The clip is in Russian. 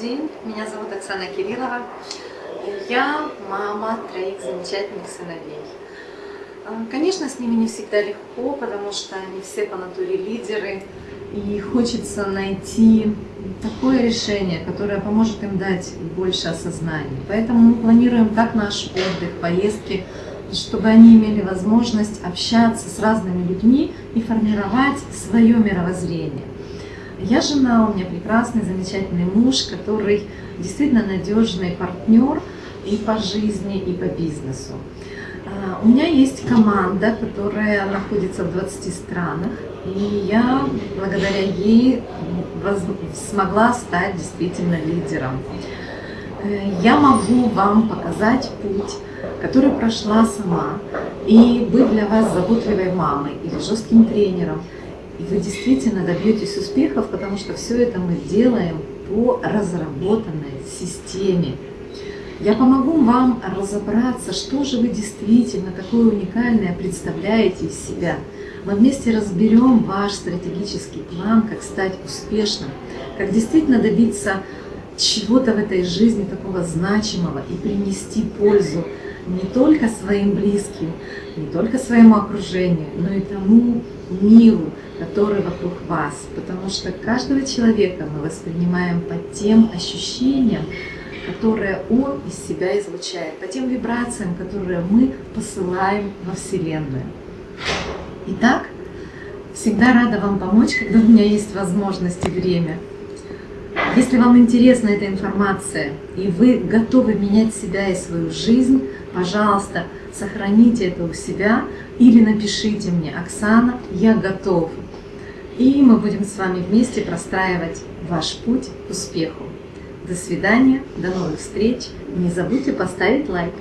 день, меня зовут Оксана Кириллова. Я мама троих замечательных сыновей. А, конечно, с ними не всегда легко, потому что они все по натуре лидеры, и хочется найти такое решение, которое поможет им дать больше осознания. Поэтому мы планируем как наш отдых, поездки, чтобы они имели возможность общаться с разными людьми и формировать свое мировоззрение. Я жена, у меня прекрасный, замечательный муж, который действительно надежный партнер и по жизни, и по бизнесу. А, у меня есть команда, которая находится в 20 странах, и я благодаря ей смогла стать действительно лидером. Э, я могу вам показать путь, который прошла сама, и быть для вас заботливой мамой или жестким тренером – и вы действительно добьетесь успехов, потому что все это мы делаем по разработанной системе. Я помогу вам разобраться, что же вы действительно такое уникальное представляете из себя. Мы вместе разберем ваш стратегический план, как стать успешным, как действительно добиться чего-то в этой жизни такого значимого и принести пользу не только своим близким, не только своему окружению, но и тому миру, который вокруг вас. Потому что каждого человека мы воспринимаем по тем ощущениям, которые он из себя излучает, по тем вибрациям, которые мы посылаем во Вселенную. Итак, всегда рада вам помочь, когда у меня есть возможность и время. Если вам интересна эта информация, и вы готовы менять себя и свою жизнь, пожалуйста, сохраните это у себя или напишите мне, Оксана, я готов. И мы будем с вами вместе простраивать ваш путь к успеху. До свидания, до новых встреч. Не забудьте поставить лайк.